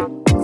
you